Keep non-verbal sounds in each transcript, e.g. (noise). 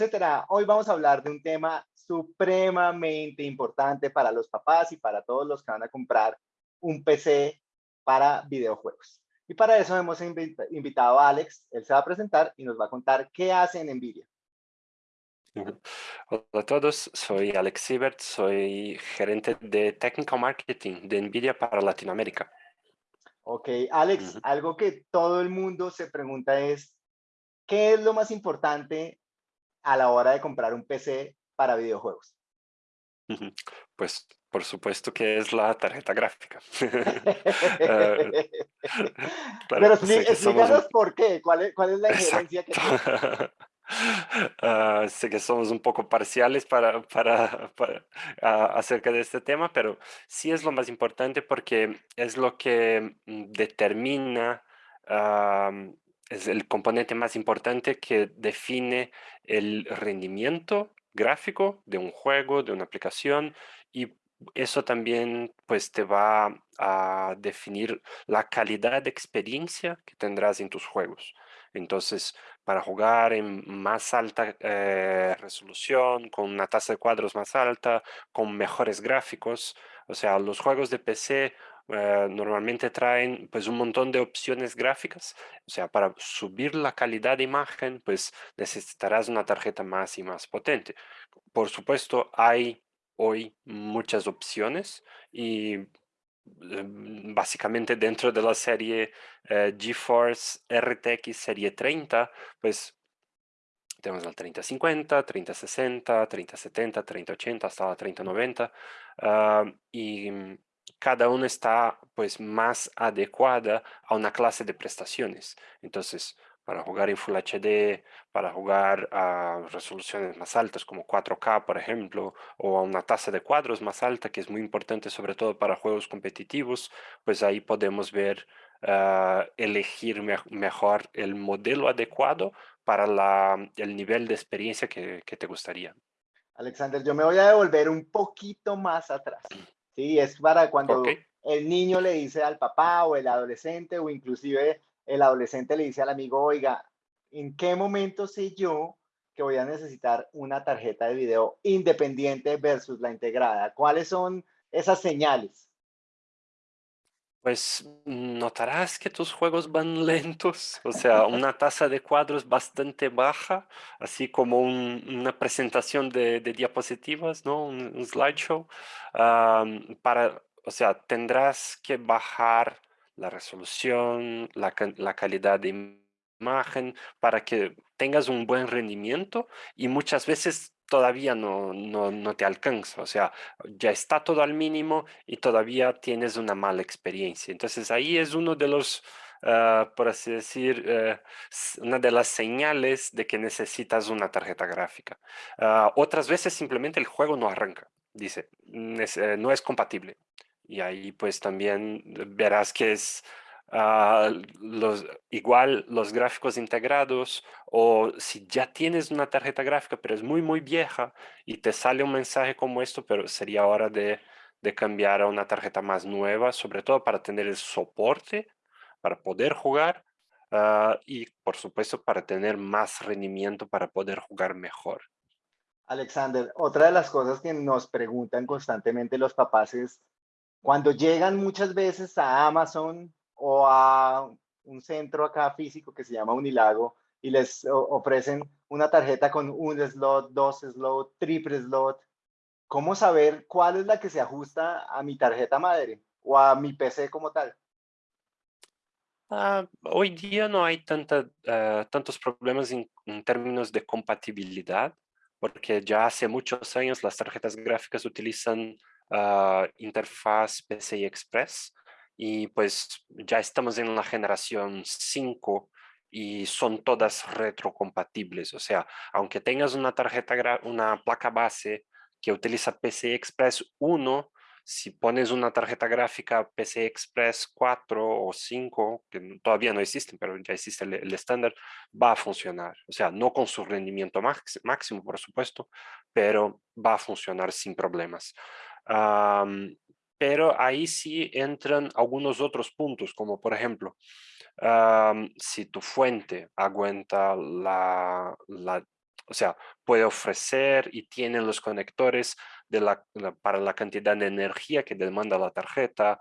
etcétera. Hoy vamos a hablar de un tema supremamente importante para los papás y para todos los que van a comprar un PC para videojuegos. Y para eso hemos invitado a Alex, él se va a presentar y nos va a contar qué hace en NVIDIA. Hola a todos, soy Alex Siebert, soy gerente de Technical Marketing de NVIDIA para Latinoamérica. Ok, Alex, algo que todo el mundo se pregunta es, ¿qué es lo más importante a la hora de comprar un PC para videojuegos? Pues por supuesto que es la tarjeta gráfica. (laughs) Eh, (laughs) Pero explícanos por qué, cuál es, cuál es la injerencia que Uh, (laughs) sé que somos un poco parciales para, para, ah, acerca de este tema, pero sí es lo más importante porque es lo que mm, determina, es el componente más importante que define el rendimiento gráfico de un juego, de una aplicación y eso también pues te va a definir la calidad de experiencia que tendrás en tus juegos. Entonces, para jugar en más alta eh, resolución, con una tasa de cuadros más alta, con mejores gráficos, o sea, los juegos de PC eh, normalmente traen pues un montón de opciones gráficas, o sea, para subir la calidad de imagen, pues necesitarás una tarjeta más y más potente. Por supuesto, hay hoy muchas opciones y Em, básicamente dentro de la serie eh, GeForce RTX serie 30, pues tenemos la 3050, 3060, 3070, 3080 hasta la 3090 ah, y cada una está pues más adecuada a una clase de prestaciones. Entonces, para jugar en Full HD, para jugar a resoluciones más altas como 4K, por ejemplo, o a una tasa de cuadros más alta, que es muy importante sobre todo para juegos competitivos, pues ahí podemos ver, ah, elegir mejor el modelo adecuado para la, el nivel de experiencia que, que, te gustaría. Alexander, yo me voy a devolver un poquito más atrás. Sí, es para cuando el niño le dice al papá o el adolescente o inclusive el adolescente le dice al amigo, oiga, ¿en qué momento sé yo que voy a necesitar una tarjeta de video independiente versus la integrada? ¿Cuáles son esas señales? Pues notarás que tus juegos van (laughs) lentos, o sea, una tasa de cuadros bastante baja, así como una presentación de, diapositivas, ¿no? Un, slideshow. para, o sea, tendrás que bajar la resolución, la, calidad de imagen, para que tengas un buen rendimiento y muchas veces todavía no, no, te alcanza, o sea, ya está todo al mínimo y todavía tienes una mala experiencia. Entonces ahí es uno de los, ah, por así decir, eh, una de las señales de que necesitas una tarjeta gráfica. Ah, otras veces simplemente el juego no arranca, dice, no es compatible. Y ahí pues también verás que es ah, los, igual los gráficos integrados o si ya tienes una tarjeta gráfica pero es muy muy vieja y te sale un mensaje como esto, pero sería hora de, de cambiar a una tarjeta más nueva, sobre todo para tener el soporte, para poder jugar ah, y por supuesto para tener más rendimiento para poder jugar mejor. Alexander, otra de las cosas que nos preguntan constantemente los papás es cuando llegan muchas veces a Amazon o a un centro acá físico que se llama Unilago y les ofrecen una tarjeta con un slot, dos slot, triple slot, ¿cómo saber cuál es la que se ajusta a mi tarjeta madre o a mi PC como tal? Ah, hoy día no hay tanta, ah, tantos problemas en, términos de compatibilidad, porque ya hace muchos años las tarjetas gráficas utilizan uh, interfaz PCI Express y pues ya estamos en la generación 5 y son todas retrocompatibles. O sea, aunque tengas una tarjeta, una placa base que utiliza PCI Express 1, si pones una tarjeta gráfica PCI Express 4 o 5, que todavía no existen, pero ya existe el, estándar, va a funcionar. O sea, no con su rendimiento máximo, por supuesto, pero va a funcionar sin problemas pero ahí sí entran algunos otros puntos, como por ejemplo, si tu fuente aguanta la, o sea, puede ofrecer y tiene los conectores de la, para la cantidad de energía que demanda la tarjeta.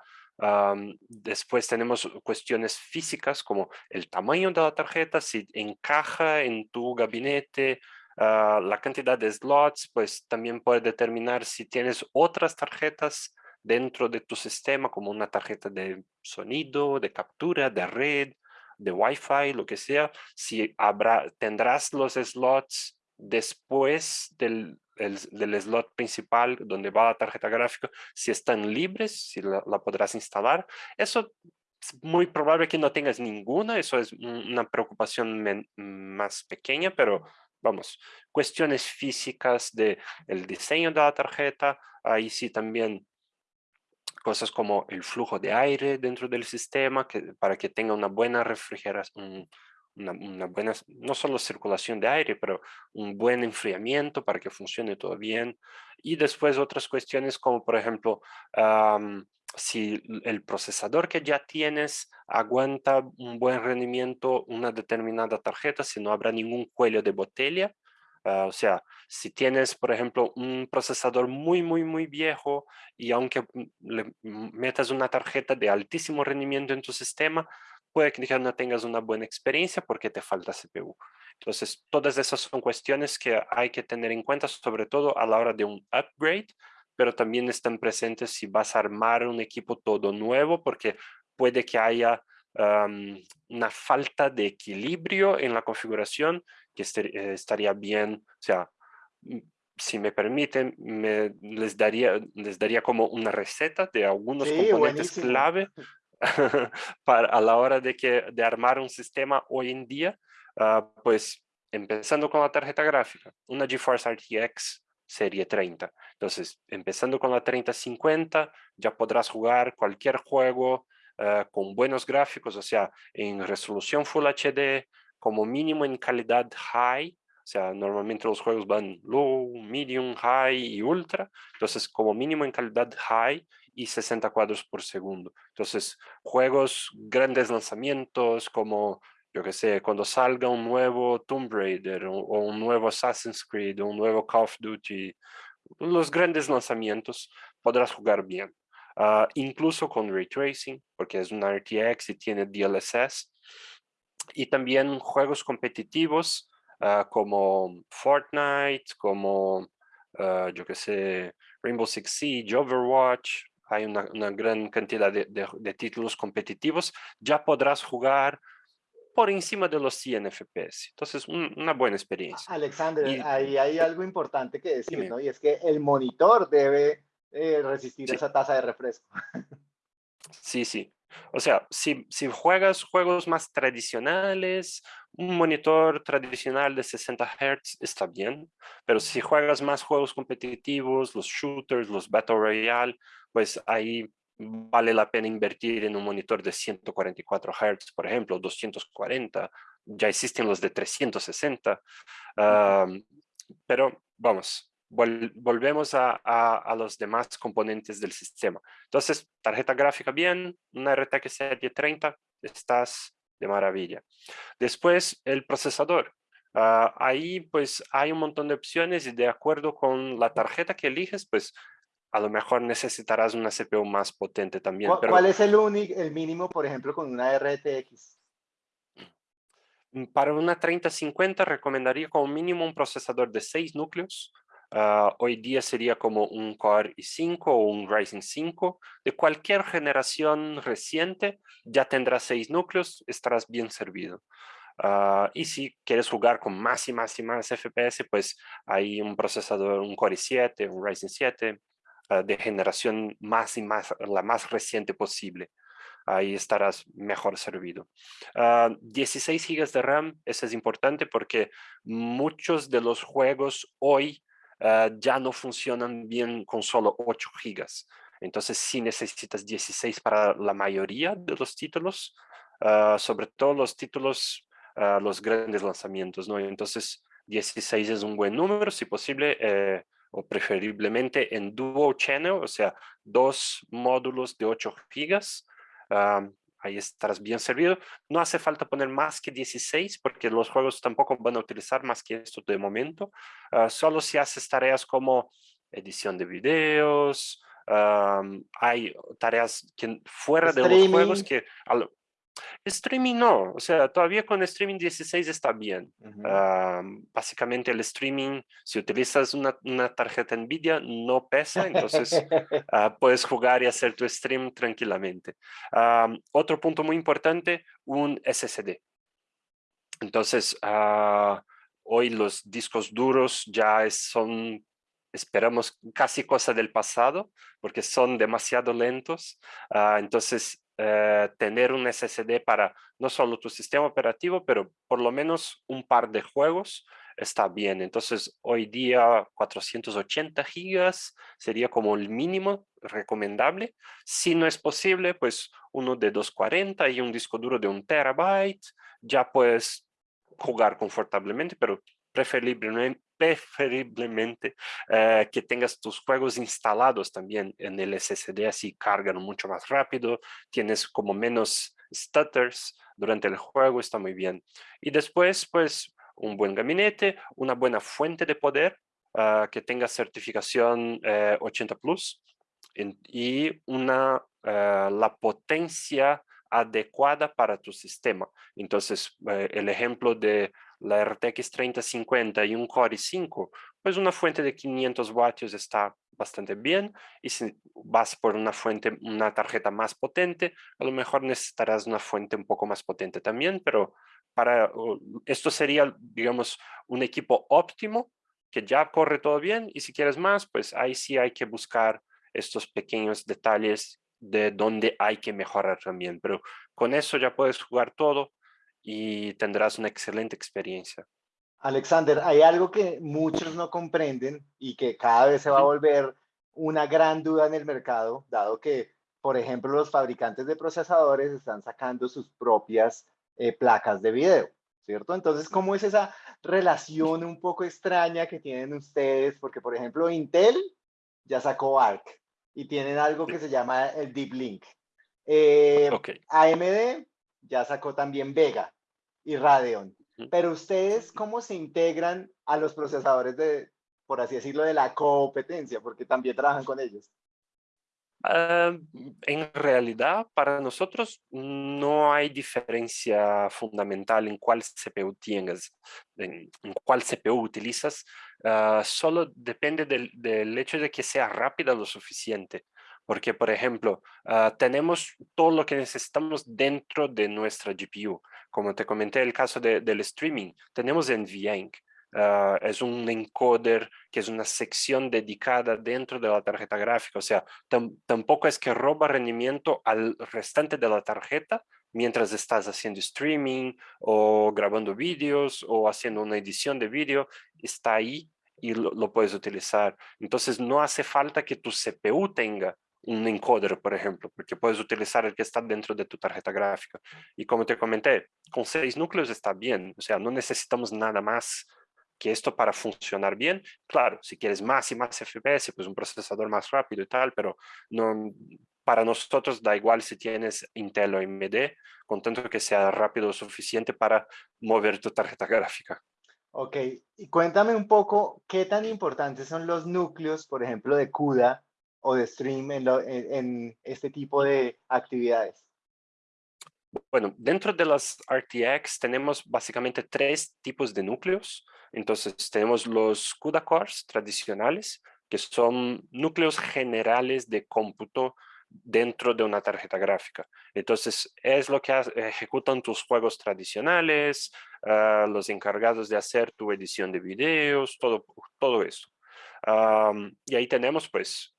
después tenemos cuestiones físicas como el tamaño de la tarjeta, si encaja en tu gabinete, ah, la cantidad de slots, pues también puede determinar si tienes otras tarjetas dentro de tu sistema, como una tarjeta de sonido, de captura, de red, de Wi-Fi, lo que sea, si habrá, tendrás los slots después del, del, slot principal donde va la tarjeta gráfica, si están libres, si la, podrás instalar. Eso es muy probable que no tengas ninguna, eso es una preocupación más pequeña, pero vamos, cuestiones físicas de el diseño de la tarjeta, ahí sí también cosas como el flujo de aire dentro del sistema que, para que tenga una buena refrigeración, una, buena, no solo circulación de aire, pero un buen enfriamiento para que funcione todo bien. Y después otras cuestiones como, por ejemplo, si el procesador que ya tienes aguanta un buen rendimiento una determinada tarjeta, si no habrá ningún cuello de botella, Ah, o sea, si tienes, por ejemplo, un procesador muy, muy, muy viejo y aunque le metas una tarjeta de altísimo rendimiento en tu sistema, puede que no tengas una buena experiencia porque te falta CPU. Entonces, todas esas son cuestiones que hay que tener en cuenta, sobre todo a la hora de un upgrade, pero también están presentes si vas a armar un equipo todo nuevo, porque puede que haya una falta de equilibrio en la configuración que este, estaría bien, o sea, mm, si me permiten, me, les, daría, les daría como una receta de algunos componentes clave (laughs) para, a la hora de, que, de armar un sistema hoy en día, ah, pues empezando con la tarjeta gráfica, una GeForce RTX serie 30. Entonces, empezando con la 3050, ya podrás jugar cualquier juego ah, con buenos gráficos, o sea, en resolución Full HD, como mínimo en calidad high, o sea, normalmente los juegos van low, medium, high y ultra, entonces como mínimo en calidad high y 60 cuadros por segundo. Entonces, juegos, grandes lanzamientos como, yo que sé, cuando salga un nuevo Tomb Raider o, un nuevo Assassin's Creed o un nuevo Call of Duty, los grandes lanzamientos, podrás jugar bien. Ah, incluso con Ray Tracing, porque es una RTX y tiene DLSS, y también juegos competitivos ah, como Fortnite, como, uh, yo que sé, Rainbow Six Siege, Overwatch, hay una, una gran cantidad de, de, títulos competitivos, ya podrás jugar por encima de los 100 FPS. Entonces, una buena experiencia. Alexander, ahí hay algo importante que decir, ¿no? Y es que el monitor debe eh, resistir esa tasa de refresco. Sí, sí. O sea, si, si juegas juegos más tradicionales, un monitor tradicional de 60 Hz está bien, pero si juegas más juegos competitivos, los shooters, los Battle Royale, pues ahí vale la pena invertir en un monitor de 144 Hz, por ejemplo, 240, ya existen los de 360, pero vamos, volvemos a, los demás componentes del sistema. Entonces, tarjeta gráfica bien, una RTX serie 30, estás de maravilla. Después, el procesador. Ah, ahí pues hay un montón de opciones y de acuerdo con la tarjeta que eliges, pues a lo mejor necesitarás una CPU más potente también. ¿Cuál, es el, único, el mínimo, por ejemplo, con una RTX? Para una 3050 recomendaría como mínimo un procesador de 6 núcleos, Ah, hoy día sería como un Core i5 o un Ryzen 5 de cualquier generación reciente, ya tendrás seis núcleos, estarás bien servido. Ah, y si quieres jugar con más y más y más FPS, pues hay un procesador, un Core i7, un Ryzen 7, ah, de generación más y más, la más reciente posible. Ahí estarás mejor servido. 16 GB de RAM, eso es importante porque muchos de los juegos hoy Ah, ya no funcionan bien con solo 8 gigas. Entonces sí necesitas 16 para la mayoría de los títulos, ah, sobre todo los títulos, uh, los grandes lanzamientos, ¿no? Entonces 16 es un buen número, si posible, eh, o preferiblemente en dual channel, o sea, dos módulos de 8 gigas, ahí estarás bien servido. No hace falta poner más que 16 porque los juegos tampoco van a utilizar más que esto de momento. Ah, solo si haces tareas como edición de videos, hay tareas que fuera de los juegos que... Streaming no, o sea, todavía con streaming 16 está bien. básicamente el streaming, si utilizas una, una tarjeta NVIDIA, no pesa, entonces (laughs) ah, puedes jugar y hacer tu stream tranquilamente. otro punto muy importante, un SSD. Entonces, ah, hoy los discos duros ya son esperamos casi cosa del pasado porque son demasiado lentos. Ah, entonces, eh, tener un SSD para no solo tu sistema operativo, pero por lo menos un par de juegos está bien. Entonces, hoy día 480 gigas sería como el mínimo recomendable. Si no es posible, pues uno de 240 y un disco duro de un terabyte, ya puedes jugar confortablemente, pero preferiblemente, preferiblemente eh, que tengas tus juegos instalados también en el SSD, así cargan mucho más rápido, tienes como menos stutters durante el juego, está muy bien. Y después, pues, un buen gabinete, una buena fuente de poder, ah, que tenga certificación 80 eh, Plus, y una, eh, la potencia adecuada para tu sistema. Entonces, el ejemplo de la RTX 3050 y un Core i5, pues una fuente de 500 vatios está bastante bien y si vas por una fuente, una tarjeta más potente, a lo mejor necesitarás una fuente un poco más potente también, pero para esto sería, digamos, un equipo óptimo que ya corre todo bien y si quieres más, pues ahí sí hay que buscar estos pequeños detalles de dónde hay que mejorar también, pero con eso ya puedes jugar todo y tendrás una excelente experiencia. Alexander, hay algo que muchos no comprenden y que cada vez se va a volver una gran duda en el mercado, dado que, por ejemplo, los fabricantes de procesadores están sacando sus propias eh, placas de video, ¿cierto? Entonces, ¿cómo es esa relación un poco extraña que tienen ustedes? Porque, por ejemplo, Intel ya sacó ARC y tienen algo que se llama el Deep Link. Eh, AMD ya sacó también Vega y Radeon. Pero ustedes, ¿cómo se integran a los procesadores de, por así decirlo, de la competencia? Porque también trabajan con ellos. Ah, en realidad, para nosotros no hay diferencia fundamental en cuál CPU tienes, en, cuál CPU utilizas, ah, solo depende del, del, hecho de que sea rápida lo suficiente. Porque, por ejemplo, ah, tenemos todo lo que necesitamos dentro de nuestra GPU. Como te comenté el caso del streaming, tenemos NVENC. Uh, es un encoder que es una sección dedicada dentro de la tarjeta gráfica. O sea, tampoco es que roba rendimiento al restante de la tarjeta mientras estás haciendo streaming o grabando vídeos o haciendo una edición de vídeo. Está ahí y lo, lo puedes utilizar. Entonces, no hace falta que tu CPU tenga un encoder, por ejemplo, porque puedes utilizar el que está dentro de tu tarjeta gráfica. Y como te comenté, con seis núcleos está bien, o sea, no necesitamos nada más que esto para funcionar bien. Claro, si quieres más y más FPS, pues un procesador más rápido y tal, pero no, para nosotros da igual si tienes Intel o AMD, con tanto que sea rápido o suficiente para mover tu tarjeta (laughs) gráfica. Ok, y cuéntame un poco qué tan importantes son los núcleos, por ejemplo, de CUDA o de stream en, este tipo de actividades? Bueno, dentro de las RTX tenemos básicamente tres tipos de núcleos. Entonces tenemos los CUDA cores tradicionales, que son núcleos generales de cómputo dentro de una tarjeta gráfica. Entonces es lo que ejecutan tus juegos tradicionales, ah, los encargados de hacer tu edición de videos, todo, todo eso. y ahí tenemos pues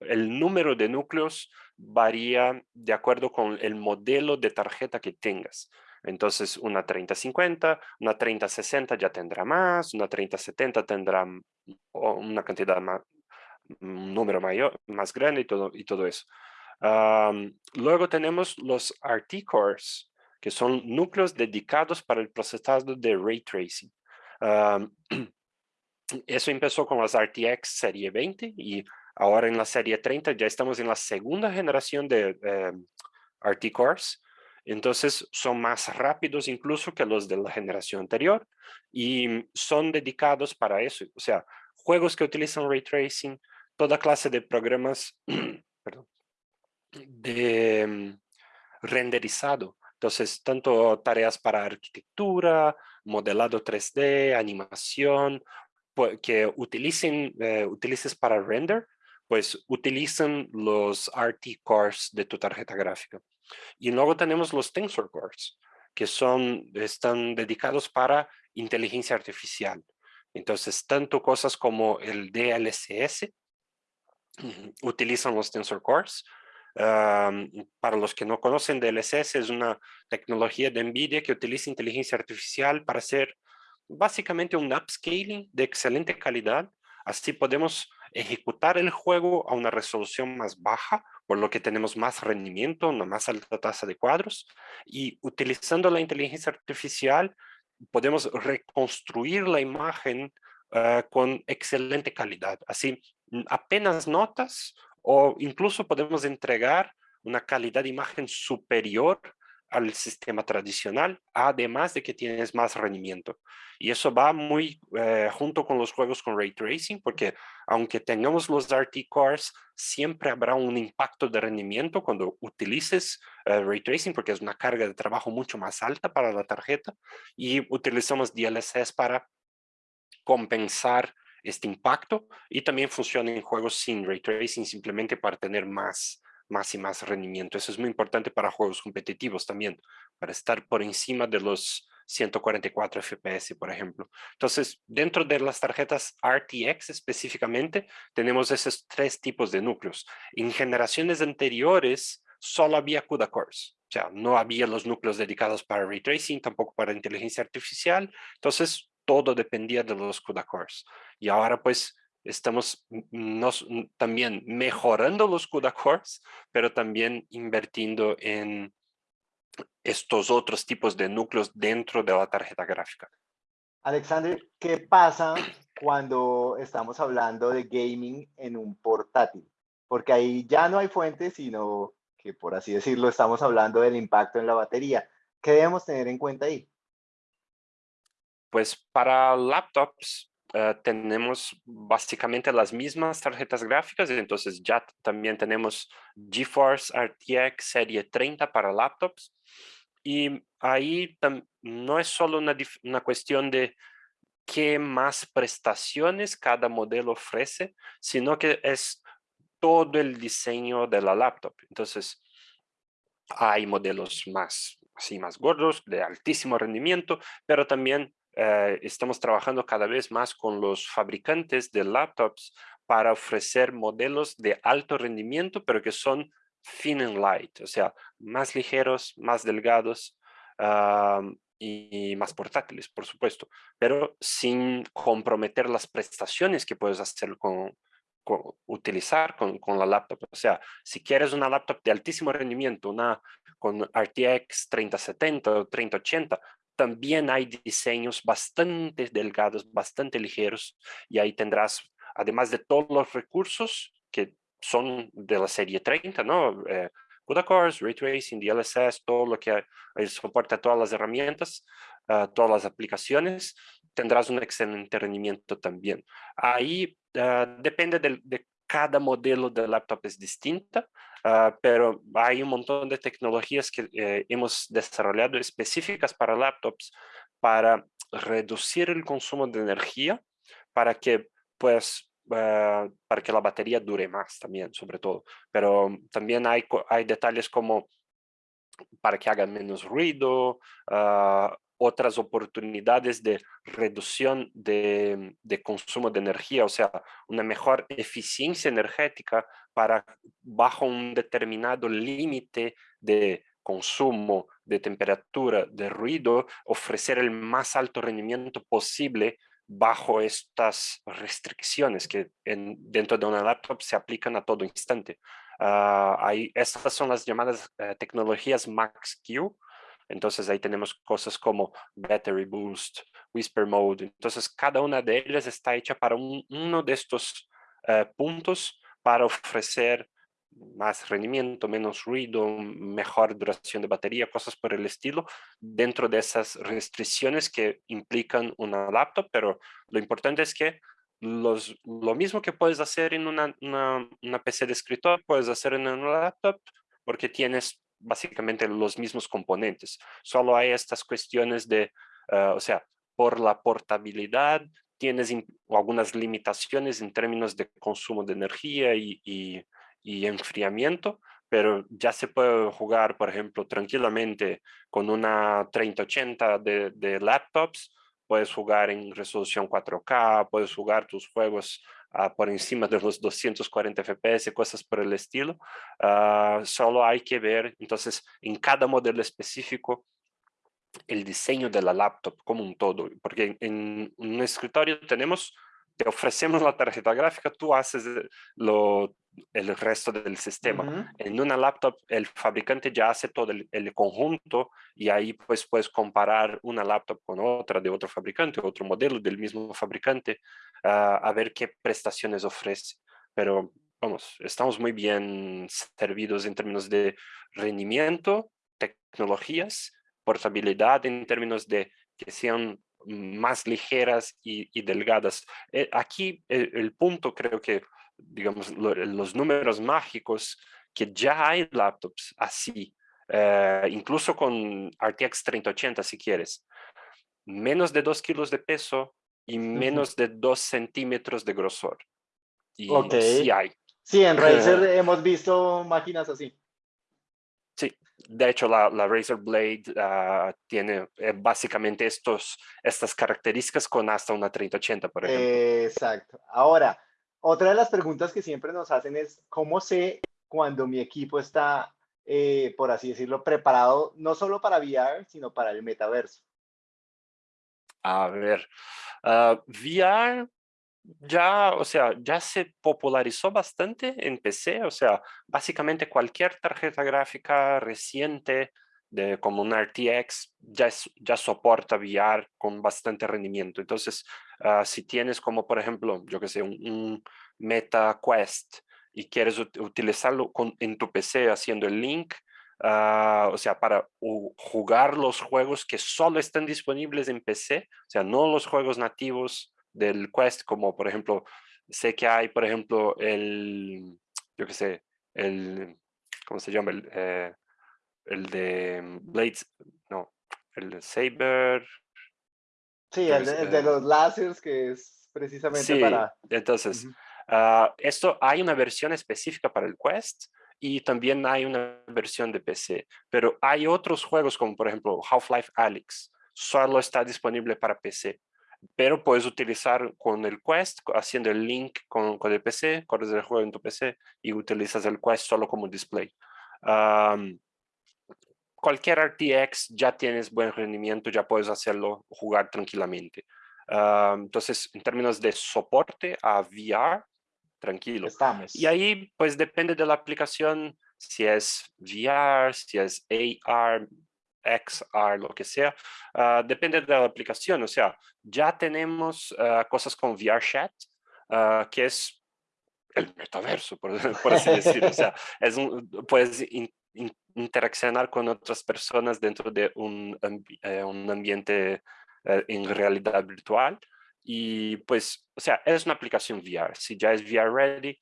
el número de núcleos varía de acuerdo con el modelo de tarjeta que tengas. Entonces, una 3050, una 3060 ya tendrá más, una 3070 tendrá una cantidad más, un número mayor, más grande y todo, y todo eso. luego tenemos los RT cores, que son núcleos dedicados para el procesado de ray tracing. (clears throat) eso empezó con las RTX serie 20 y Ahora en la serie 30 ya estamos en la segunda generación de eh, RT Cores. Entonces son más rápidos incluso que los de la generación anterior y son dedicados para eso. O sea, juegos que utilizan ray tracing, toda clase de programas (clears throat) de mm, renderizado. Entonces, tanto tareas para arquitectura, modelado 3D, animación, que utilicen, eh, utilices para render, pues utilizan los RT cores de tu tarjeta gráfica. Y luego tenemos los Tensor Cores, que son, están dedicados para inteligencia artificial. Entonces, tanto cosas como el DLSS utilizan los Tensor Cores. para los que no conocen, DLSS es una tecnología de NVIDIA que utiliza inteligencia artificial para hacer básicamente un upscaling de excelente calidad. Así podemos ejecutar el juego a una resolución más baja, por lo que tenemos más rendimiento, una más alta tasa de cuadros. Y utilizando la inteligencia artificial, podemos reconstruir la imagen ah, con excelente calidad. Así, apenas notas o incluso podemos entregar una calidad de imagen superior al sistema tradicional, además de que tienes más rendimiento. Y eso va muy eh, junto con los juegos con Ray Tracing, porque aunque tengamos los RT Cores, siempre habrá un impacto de rendimiento cuando utilices eh, Ray Tracing, porque es una carga de trabajo mucho más alta para la tarjeta, y utilizamos DLSS para compensar este impacto, y también funciona en juegos sin Ray Tracing, simplemente para tener más más y más rendimiento. Eso es muy importante para juegos competitivos también, para estar por encima de los 144 FPS, por ejemplo. Entonces, dentro de las tarjetas RTX específicamente, tenemos esos tres tipos de núcleos. En generaciones anteriores, solo había CUDA cores. O sea, no había los núcleos dedicados para ray tracing, tampoco para inteligencia artificial. Entonces, todo dependía de los CUDA cores. Y ahora, pues, estamos nos, también mejorando los CUDA cores, pero también invirtiendo en estos otros tipos de núcleos dentro de la tarjeta gráfica. Alexander, ¿qué pasa cuando estamos hablando de gaming en un portátil? Porque ahí ya no hay fuentes, sino que por así decirlo, estamos hablando del impacto en la batería. ¿Qué debemos tener en cuenta ahí? Pues para laptops eh, tenemos básicamente las mismas tarjetas gráficas, entonces ya también tenemos GeForce RTX serie 30 para laptops. Y ahí no es solo una, una cuestión de qué más prestaciones cada modelo ofrece, sino que es todo el diseño de la laptop. Entonces, hay modelos más, así más gordos, de altísimo rendimiento, pero también eh, estamos trabajando cada vez más con los fabricantes de laptops para ofrecer modelos de alto rendimiento, pero que son thin and light, o sea, más ligeros, más delgados y, más portátiles, por supuesto, pero sin comprometer las prestaciones que puedes hacer con, utilizar con, con, la laptop. O sea, si quieres una laptop de altísimo rendimiento, una con RTX 3070 o 3080, también hay diseños bastante delgados, bastante ligeros, y ahí tendrás, además de todos los recursos que son de la serie 30, ¿no? Eh, CUDA cores, Ray Tracing, DLSS, todo lo que soporta todas las herramientas, uh, todas las aplicaciones, tendrás un excelente rendimiento también. Ahí uh, depende de, de, cada modelo de laptop es distinta, Ah, pero hay un montón de tecnologías que eh, hemos desarrollado específicas para laptops para reducir el consumo de energía para que pues ah, para que la batería dure más también sobre todo. Pero también hay, hay detalles como para que haga menos ruido uh, otras oportunidades de reducción de, de, consumo de energía, o sea, una mejor eficiencia energética para bajo un determinado límite de consumo, de temperatura, de ruido, ofrecer el más alto rendimiento posible bajo estas restricciones que en, dentro de una laptop se aplican a todo instante. Uh, hay, estas son las llamadas uh, tecnologías Max-Q, entonces ahí tenemos cosas como Battery Boost, Whisper Mode. Entonces cada una de ellas está hecha para uno de estos uh, puntos para ofrecer más rendimiento, menos ruido, mejor duración de batería, cosas por el estilo, dentro de esas restricciones que implican una laptop, pero lo importante es que los, lo mismo que puedes hacer en una, una, PC de escritorio, puedes hacer en una laptop, porque tienes básicamente los mismos componentes. Solo hay estas cuestiones de, ah, o sea, por la portabilidad, tienes algunas limitaciones en términos de consumo de energía y, enfriamiento, pero ya se puede jugar, por ejemplo, tranquilamente con una 3080 de, de laptops, puedes jugar en resolución 4K, puedes jugar tus juegos uh, por encima de los 240 FPS, cosas por el estilo. Uh, solo hay que ver, entonces, en cada modelo específico, el diseño de la laptop como un todo, porque en, un escritorio tenemos, te ofrecemos la tarjeta gráfica, tú haces lo, el resto del sistema. En una laptop el fabricante ya hace todo el, conjunto y ahí pues puedes comparar una laptop con otra de otro fabricante, otro modelo del mismo fabricante, ah, a ver qué prestaciones ofrece. Pero vamos, estamos muy bien servidos en términos de rendimiento, tecnologías portabilidad en términos de que sean más ligeras y, delgadas. Eh, aquí el, punto creo que, digamos, los números mágicos, que ya hay laptops así, eh, incluso con RTX 3080 si quieres, menos de 2 kilos de peso y menos de 2 centímetros de grosor. Y sí hay. Sí, en Razer (laughs) hemos visto máquinas así. Sí, de hecho la, la Razer Blade ah, tiene eh, básicamente estos, estas características con hasta una 3080, por ejemplo. Exacto. Ahora, otra de las preguntas que siempre nos hacen es, ¿cómo sé cuando mi equipo está, eh, por así decirlo, preparado no solo para VR, sino para el metaverso? A ver, uh, VR ya, o sea, ya se popularizó bastante en PC, o sea, básicamente cualquier tarjeta gráfica reciente de como un RTX ya, ya soporta VR con bastante rendimiento. Entonces, ah, si tienes como por ejemplo, yo que sé, un, Meta Quest y quieres utilizarlo con, en tu PC haciendo el link, ah, o sea, para jugar los juegos que solo están disponibles en PC, o sea, no los juegos nativos del Quest, como por ejemplo, sé que hay, por ejemplo, el, yo qué sé, el, ¿cómo se llama? El, eh, el de Blades, no, el de Saber. Sí, el de, los láseres que es precisamente sí, para... entonces, ah, esto hay una versión específica para el Quest y también hay una versión de PC, pero hay otros juegos como por ejemplo Half-Life Alyx, solo está disponible para PC pero puedes utilizar con el Quest, haciendo el link con, con el PC, corres el juego en tu PC y utilizas el Quest solo como display. cualquier RTX ya tienes buen rendimiento, ya puedes hacerlo, jugar tranquilamente. entonces, en términos de soporte a VR, tranquilo. Estamos. Y ahí, pues depende de la aplicación, si es VR, si es AR, XR, lo que sea, ah, depende de la aplicación. O sea, ya tenemos ah, cosas con VRChat, uh, que es el metaverso, por, (laughs) así decirlo. O sea, es puedes interaccionar con otras personas dentro de un, eh, ambiente eh, en realidad virtual. Y pues, o sea, es una aplicación VR. Si ya es VR ready,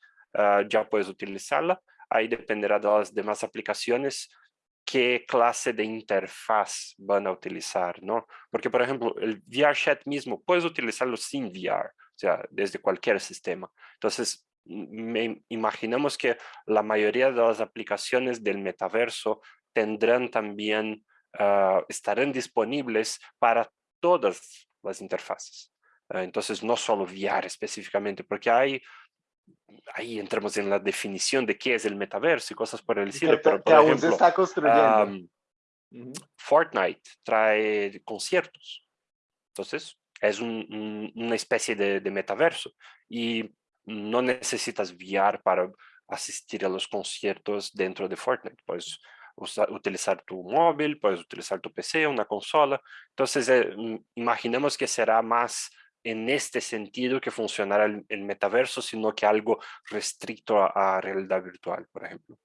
ya puedes utilizarla. Ahí dependerá de las demás aplicaciones qué clase de interfaz van a utilizar, ¿no? Porque, por ejemplo, el VRChat mismo, puedes utilizarlo sin VR, o sea, desde cualquier sistema. Entonces, me imaginamos que la mayoría de las aplicaciones del metaverso tendrán también, ah, estarán disponibles para todas las interfaces. Ah, entonces, no solo VR específicamente, porque hay ahí entramos en la definición de qué es el metaverso y cosas por el estilo. Pero, por ejemplo, se está construyendo. Fortnite trae conciertos. Entonces, es una especie de, metaverso. Y no necesitas VR para asistir a los conciertos dentro de Fortnite. Puedes utilizar tu móvil, puedes utilizar tu PC, una consola. Entonces, eh, imaginemos que será más en este sentido que funcionara el, metaverso, sino que algo restricto a, realidad virtual, por ejemplo.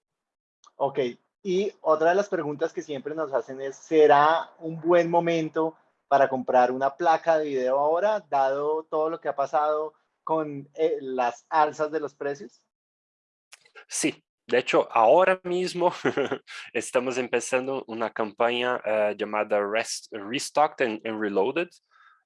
Ok, y otra de las preguntas que siempre nos hacen es, ¿será un buen momento para comprar una placa de video ahora, dado todo lo que ha pasado con eh, las alzas de los precios? Sí, de hecho, ahora mismo (laughs) estamos empezando una campaña eh, llamada Rest, Restocked and, Reloaded.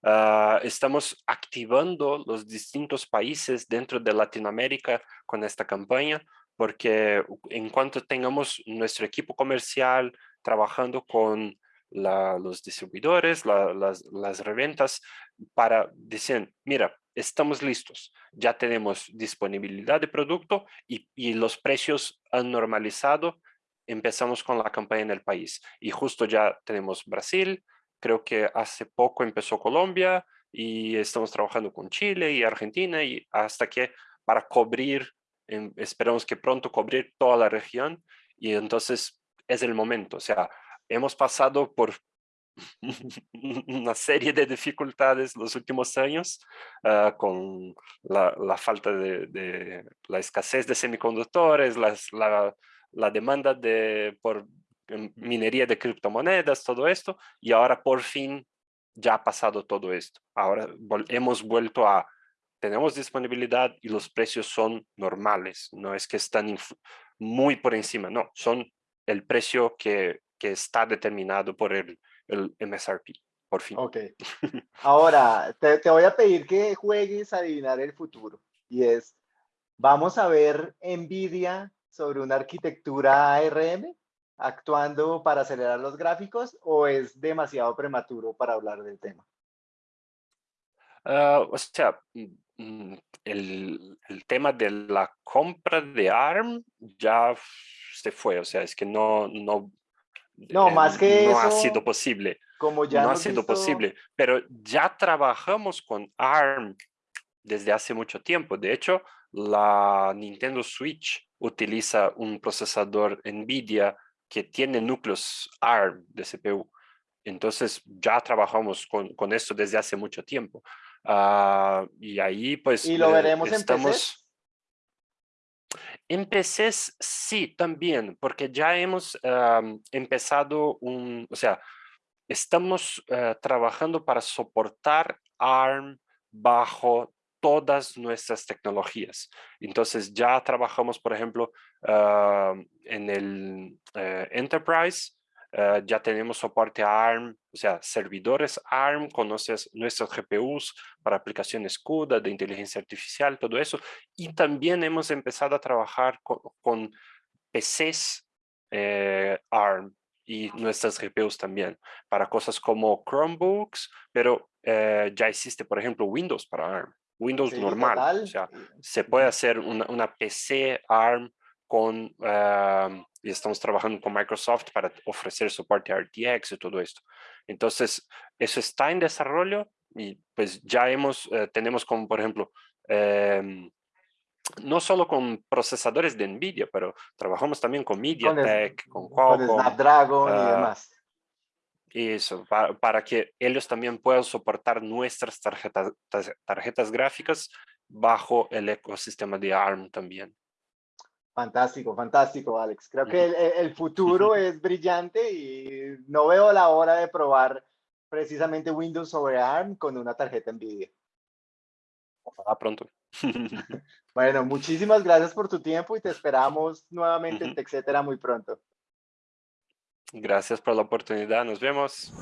Ah, estamos activando los distintos países dentro de Latinoamérica con esta campaña, porque en cuanto tengamos nuestro equipo comercial trabajando con los distribuidores, las, las reventas, para decir, mira, estamos listos, ya tenemos disponibilidad de producto y, y, los precios han normalizado, empezamos con la campaña en el país. Y justo ya tenemos Brasil, creo que hace poco empezó Colombia y estamos trabajando con Chile y Argentina y hasta que para cubrir, esperamos que pronto cubrir toda la región y entonces es el momento, o sea, hemos pasado por (laughs) una serie de dificultades los últimos años ah, con la, falta de, la escasez de semiconductores, la, la, demanda de, por minería de criptomonedas, todo esto, y ahora por fin ya ha pasado todo esto. Ahora hemos vuelto a, tenemos disponibilidad y los precios son normales, no es que están muy por encima, no, son el precio que, que está determinado por el, el MSRP, por fin. Ok. Ahora, te, te, voy a pedir que juegues a adivinar el futuro. Y es, ¿vamos a ver NVIDIA sobre una arquitectura ARM actuando para acelerar los gráficos o es demasiado prematuro para hablar del tema? Uh, o sea, mm, mm, el, el, tema de la compra de ARM ya se fue, o sea, es que no, no, no, más que no ha sido posible. Como ya no ha sido posible, pero ya trabajamos con ARM desde hace mucho tiempo. De hecho, la Nintendo Switch utiliza un procesador NVIDIA que tiene núcleos ARM de CPU. Entonces ya trabajamos con, con esto desde hace mucho tiempo. Ah, y ahí pues... ¿Y lo eh, veremos estamos... En PCs sí, también, porque ya hemos empezado un, o sea, estamos eh, trabajando para soportar ARM bajo todas nuestras tecnologías. Entonces ya trabajamos, por ejemplo, en el eh, Enterprise, eh, ya tenemos soporte ARM, o sea, servidores ARM, conoces nuestros GPUs para aplicaciones CUDA, de inteligencia artificial, todo eso. Y también hemos empezado a trabajar con, PCs eh, ARM y nuestras GPUs también, para cosas como Chromebooks, pero eh, ya existe, por ejemplo, Windows para ARM. Windows normal, o sea, se puede hacer una, una PC ARM con y estamos trabajando con Microsoft para ofrecer soporte a RTX y todo esto. Entonces, eso está en desarrollo y pues ya hemos, eh, tenemos como por ejemplo, em, no solo con procesadores de NVIDIA, pero trabajamos también con MediaTek, con, Qualcomm. Con Snapdragon y ah, demás. Eso, para, para, que ellos también puedan soportar nuestras tarjetas, tarjetas gráficas bajo el ecosistema de ARM también. Fantástico, fantástico, Alex. Creo que el, futuro es brillante y no veo la hora de probar precisamente Windows sobre ARM con una tarjeta NVIDIA. Ojalá pronto. (laughs) bueno, muchísimas gracias por tu tiempo y te esperamos nuevamente en TechCetera muy pronto. Gracias por la oportunidad. Nos vemos.